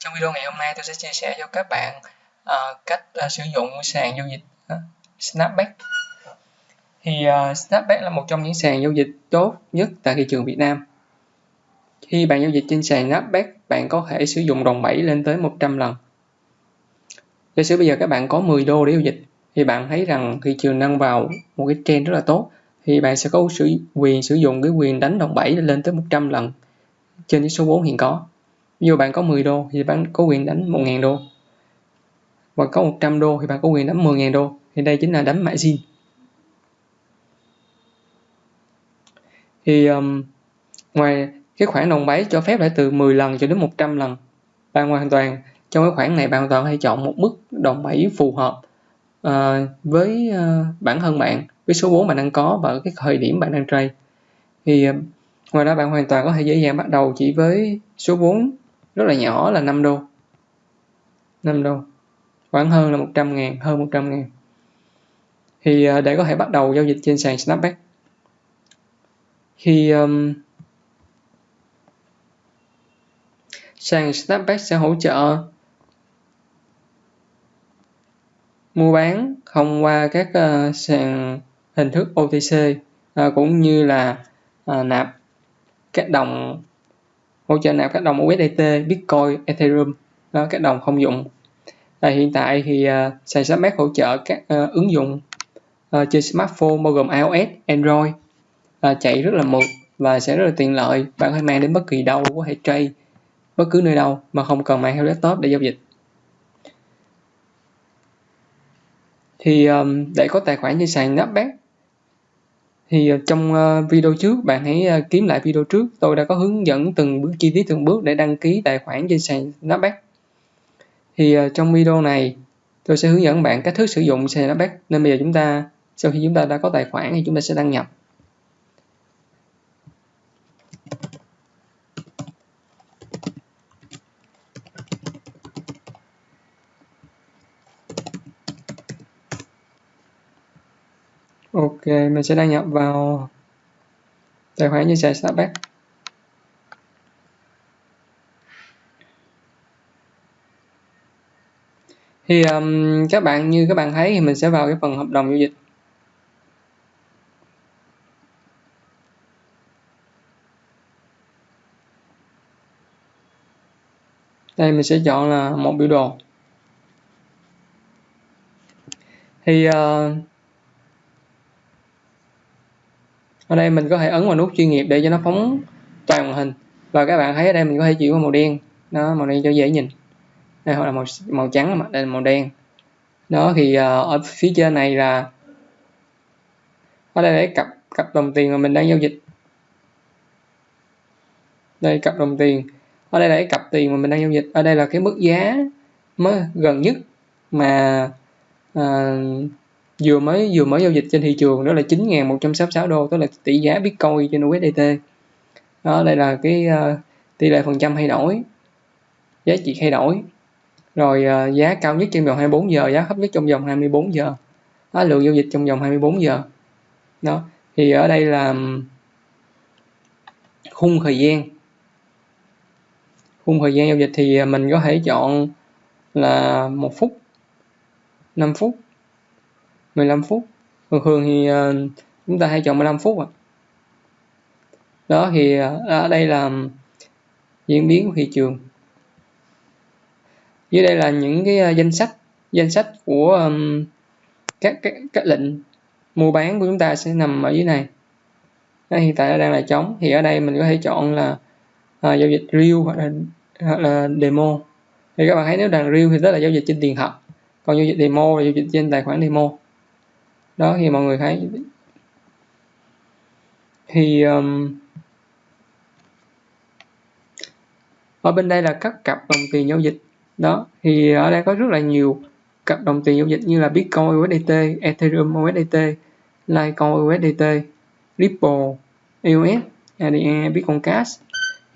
Trong video ngày hôm nay tôi sẽ chia sẻ cho các bạn uh, cách uh, sử dụng sàn giao dịch uh, Snapback. Thì uh, Snapback là một trong những sàn giao dịch tốt nhất tại thị trường Việt Nam. Khi bạn giao dịch trên sàn Snapback, bạn có thể sử dụng đòn bẩy lên tới 100 lần. Giả sử bây giờ các bạn có 10 đô để giao dịch, thì bạn thấy rằng thị trường đang vào một cái trend rất là tốt, thì bạn sẽ có sử quyền sử dụng cái quyền đánh đòn bẩy lên tới 100 lần trên cái số vốn hiện có ví bạn có 10 đô thì bạn có quyền đánh 1.000 đô. Và có 100 đô thì bạn có quyền đánh 10.000 đô. Thì đây chính là đánh margin thì um, ngoài cái khoản đồng bấy cho phép lại từ 10 lần cho đến 100 lần bạn hoàn toàn trong cái khoản này bạn hoàn toàn hay chọn một mức đồng bẩy phù hợp uh, với uh, bản thân bạn với số vốn bạn đang có và cái thời điểm bạn đang trade. Thì uh, ngoài ra bạn hoàn toàn có thể dễ dàng bắt đầu chỉ với số vốn rất là nhỏ là 5 đô. 5 đô. Khoảng hơn là 100 ngàn hơn 100 ngàn. Thì à, để có thể bắt đầu giao dịch trên sàn Snapback. Khi um, sàn Snapback sẽ hỗ trợ mua bán thông qua các uh, sàn hình thức OTC uh, à, cũng như là uh, nạp các đồng hỗ trợ nạp các đồng USDT, Bitcoin, Ethereum, đó, các đồng không dùng. À, hiện tại thì uh, sàn Submax hỗ trợ các uh, ứng dụng uh, trên smartphone bao gồm iOS, Android uh, chạy rất là mượt và sẽ rất là tiện lợi. Bạn có thể mang đến bất kỳ đâu có thể trade bất cứ nơi đâu mà không cần mang theo laptop để giao dịch. Thì um, để có tài khoản trên sàn Nasdaq thì ờ, trong ờ, video trước, bạn hãy ờ, kiếm lại video trước. Tôi đã có hướng dẫn từng bước, chi tiết từng bước để đăng ký tài khoản trên sàn Nasdaq thì trong video này, tôi sẽ hướng dẫn bạn cách thức sử dụng sàn Nasdaq nên bây giờ chúng ta, sau khi chúng ta đã có tài khoản thì chúng ta sẽ đăng nhập. Ok, mình sẽ đăng nhập vào tài khoản như xài Starbucks. Thì um, các bạn như các bạn thấy thì mình sẽ vào cái phần hợp đồng giao dịch. Đây mình sẽ chọn là một biểu đồ. Thì uh, ở đây mình có thể ấn vào nút chuyên nghiệp để cho nó phóng toàn màn hình. Và các bạn thấy ở đây mình có thể chuyển qua màu đen. Nó màu đen cho dễ nhìn. Đây hoặc là màu màu trắng mà đây là màu đen. Đó thì uh, ở phía trên này là ở đây để cặp cặp đồng tiền mà mình đang giao dịch. Đây cặp đồng tiền. Ở đây là cái cặp tiền mà mình đang giao dịch. Ở đây là cái mức giá mới gần nhất mà uh, vừa mới vừa mới giao dịch trên thị trường đó là 9.166 đô tức là tỷ giá Bitcoin trên USDT đó đây là cái uh, tỷ lệ phần trăm thay đổi giá trị thay đổi. Rồi uh, giá cao nhất trong vòng 24 giờ giá thấp nhất trong vòng 24 giờ. Đó, lượng giao dịch trong vòng 24 giờ. Đó thì ở đây là khung thời gian. Khung thời gian giao dịch thì mình có thể chọn là một phút 5 phút. 15 phút. Thường thường thì uh, chúng ta hay chọn 15 phút à. đó thì uh, ở đây là diễn biến của thị trường. Dưới đây là những cái uh, danh sách danh sách của um, các, các các lệnh mua bán của chúng ta sẽ nằm ở dưới này. Đó, hiện tại nó đang là trống. Thì ở đây mình có thể chọn là uh, giao dịch real hoặc là, hoặc là demo. Thì các bạn thấy nếu đang real thì đó là giao dịch trên tiền thật. Còn giao dịch demo là giao dịch trên tài khoản demo đó thì mọi người thấy thì um, ở bên đây là các cặp đồng tiền giao dịch. Đó thì ở đây có rất là nhiều cặp đồng tiền giao dịch như là Bitcoin USDT, Ethereum USDT, Litecoin USDT, Ripple, EOS, ADA, Bitcoin Cash.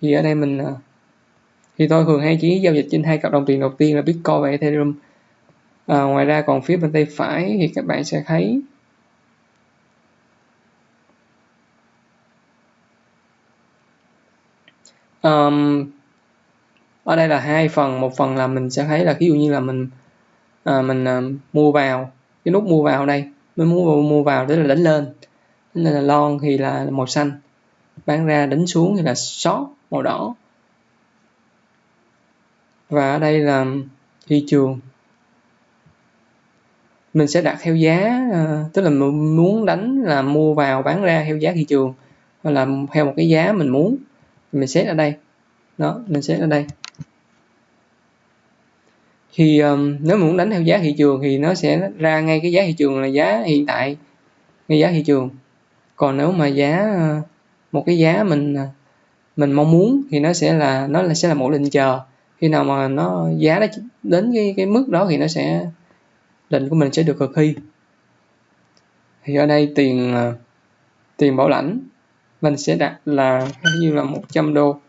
Thì ở đây mình à, thì tôi thường hay chỉ giao dịch trên hai cặp đồng tiền đầu tiên là Bitcoin và Ethereum. À, ngoài ra còn phía bên tay phải thì các bạn sẽ thấy um, ở đây là hai phần. Một phần là mình sẽ thấy là ví dụ như là mình à, mình à, mua vào cái nút mua vào đây. Mình muốn mua vào tức là đánh lên. Nên là lon thì là màu xanh. Bán ra đánh xuống thì là short màu đỏ. Và ở đây là thị trường. Mình sẽ đặt theo giá à, tức là mình muốn đánh là mua vào bán ra theo giá thị trường. Hoặc là theo một cái giá mình muốn mình set ở đây. Đó mình set ở đây. Thì um, nếu mình muốn đánh theo giá thị trường thì nó sẽ ra ngay cái giá thị trường là giá hiện tại ngay giá thị trường. Còn nếu mà giá uh, một cái giá mình uh, mình mong muốn thì nó sẽ là nó là sẽ là một lệnh chờ. Khi nào mà nó giá đó đến cái cái mức đó thì nó sẽ lệnh của mình sẽ được thực thi thì ở đây tiền uh, tiền bảo lãnh mình sẽ đặt là như là 100 đô.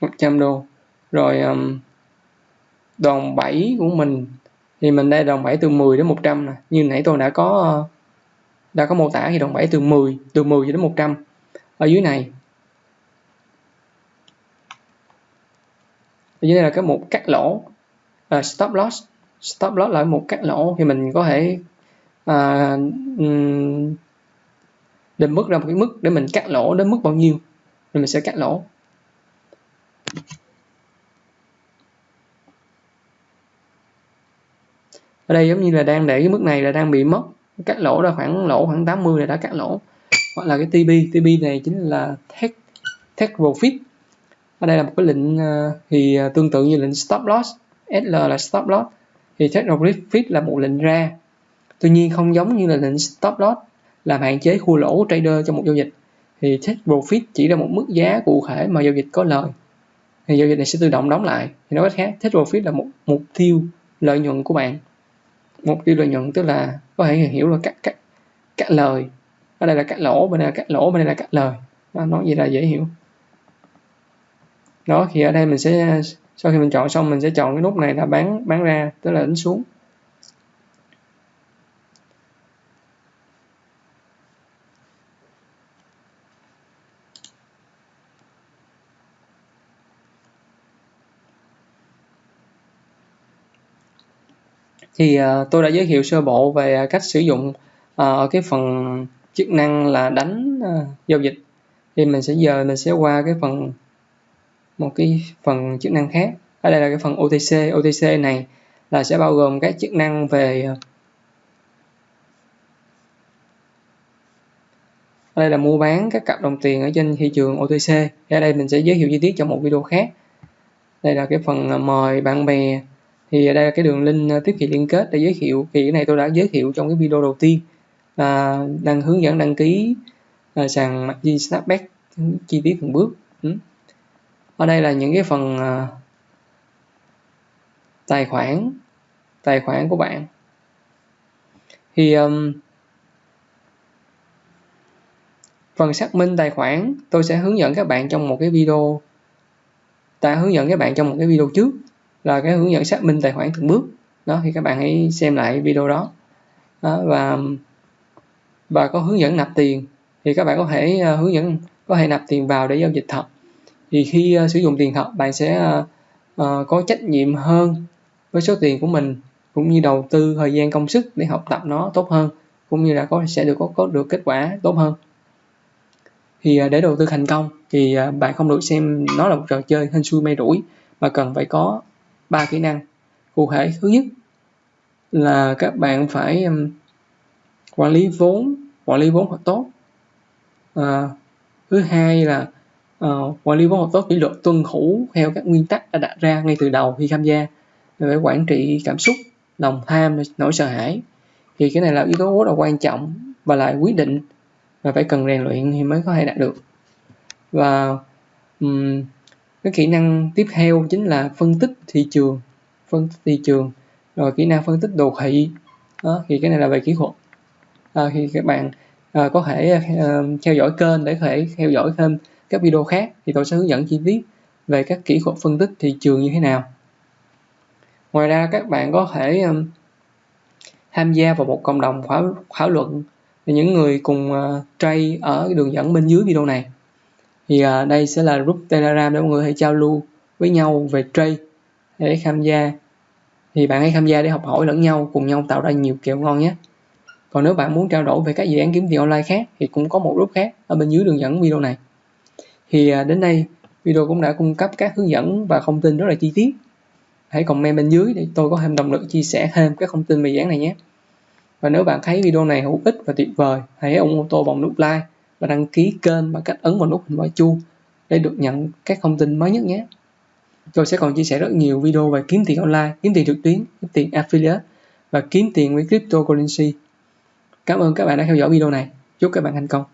100 đô. Rồi um, đòn 7 của mình thì mình đây đòn 7 từ 10 đến 100 nè. Như nãy tôi đã có ờ, đã có mô tả thì đòn 7 từ 10 từ 10 đến 100 ở dưới này ở dưới này là cái một cắt lỗ uh, stop loss. Stop loss là một cắt lỗ thì mình có thể à, định mức ra một cái mức để mình cắt lỗ đến mức bao nhiêu? Rồi mình sẽ cắt lỗ. Ở đây giống như là đang để cái mức này là đang bị mất cắt lỗ ra khoảng lỗ khoảng 80 là đã cắt lỗ. Hoặc là cái TB TB này chính là tech take profit. Ở đây là một cái lệnh à, thì à, tương tự như lệnh stop loss SL là stop loss. Thì tech profit là một lệnh ra tuy nhiên không giống như là lệnh stop loss, làm hạn chế thua lỗ của trader trong một giao dịch, thì take profit chỉ là một mức giá cụ thể mà giao dịch có lời. Thì giao dịch này sẽ tự động đóng lại. Thì nói cách khác, take profit là một mục tiêu lợi nhuận của bạn. Mục tiêu lợi nhuận tức là có thể hiểu là cắt cắt cắt lời. Ở đây là cắt lỗ, bên đây là cắt lỗ, bên đây là cắt lời. Nó nói gì là dễ hiểu. Đó, thì ở đây mình sẽ, sau khi mình chọn xong, mình sẽ chọn cái nút này là bán bán ra, tức là đánh xuống. Thì ờ, tôi đã giới thiệu sơ bộ về ờ, cách sử dụng ở cái phần chức năng là đánh giao dịch. Thì mình sẽ giờ mình sẽ qua cái phần, một cái phần chức năng khác. Ở đây là cái phần OTC OTC này là sẽ bao gồm các chức năng về ở đây là mua bán các cặp đồng tiền ở trên thị trường OTC ở đây mình sẽ giới thiệu chi tiết trong một video khác. Đây là cái phần mời bạn bè thì đây là cái đường link ờ, tiếp thị liên kết để giới thiệu. Thì cái này tôi đã giới thiệu trong cái video đầu tiên. À, đang hướng dẫn đăng ký à, sàn margin snapback chi tiết từng bước. Ừ. ở đây là những cái phần à, tài khoản tài khoản của bạn. Thì um, phần xác minh tài khoản tôi sẽ hướng dẫn các bạn trong một cái video ta hướng dẫn các bạn trong một cái video trước là cái hướng dẫn xác minh tài khoản từng bước. Đó thì các bạn hãy xem lại video đó, đó và và có hướng dẫn nạp tiền thì các bạn có thể uh, hướng dẫn có thể nạp tiền vào để giao dịch thật. Thì khi uh, sử dụng tiền thật bạn sẽ uh, uh, có trách nhiệm hơn với số tiền của mình cũng như đầu tư thời gian công sức để học tập nó tốt hơn cũng như là có sẽ được có, có được kết quả tốt hơn. Thì uh, để đầu tư thành công thì uh, bạn không được xem nó là một trò chơi hên xui may rủi mà cần phải có ba kỹ năng cụ thể. Thứ nhất là các bạn phải um, quản lý vốn quản lý vốn thật tốt. À, thứ hai là uh, quản lý vốn thật tốt kỷ luật tuân thủ theo các nguyên tắc đã đặt ra ngay từ đầu khi tham gia. Phải quản trị cảm xúc lòng tham nỗi sợ hãi. Thì cái này là yếu tố rất là quan trọng và lại quyết định và phải cần rèn luyện thì mới có thể đạt được. Và um, cái kỹ năng tiếp theo chính là phân tích thị trường. Phân tích thị trường. Rồi kỹ năng phân tích đồ thị. Đó, thì cái này là về kỹ thuật. À, thì các bạn à, có thể à, theo dõi kênh để có thể theo dõi thêm các video khác. Thì tôi sẽ hướng dẫn chi tiết về các kỹ thuật phân tích thị trường như thế nào. Ngoài ra các bạn có thể um, tham gia vào một cộng đồng thảo, thảo luận những người cùng uh, trade ở đường dẫn bên dưới video này thì uh, đây sẽ là group telegram để mọi người hãy giao lưu với nhau về trade để tham gia. Thì bạn hãy tham gia để học hỏi lẫn nhau cùng nhau tạo ra nhiều kèo ngon nhé. Còn nếu bạn muốn trao đổi về các dự án kiếm tiền online khác thì cũng có một group khác ở bên dưới đường dẫn video này. Thì uh, đến đây video cũng đã cung cấp các hướng dẫn và thông tin rất là chi tiết. Hãy comment bên dưới để tôi có thêm động lực chia sẻ thêm các thông tin về dự án này nhé. Và nếu bạn thấy video này hữu ích và tuyệt vời hãy ủng hộ tôi bằng nút like và đăng ký kênh bằng cách ấn vào nút hình quả chuông để được nhận các thông tin mới nhất nhé. Tôi sẽ còn chia sẻ rất nhiều video về kiếm tiền online, kiếm tiền trực tuyến, kiếm tiền affiliate và kiếm tiền với cryptocurrency. Cảm ơn các bạn đã theo dõi video này. Chúc các bạn thành công.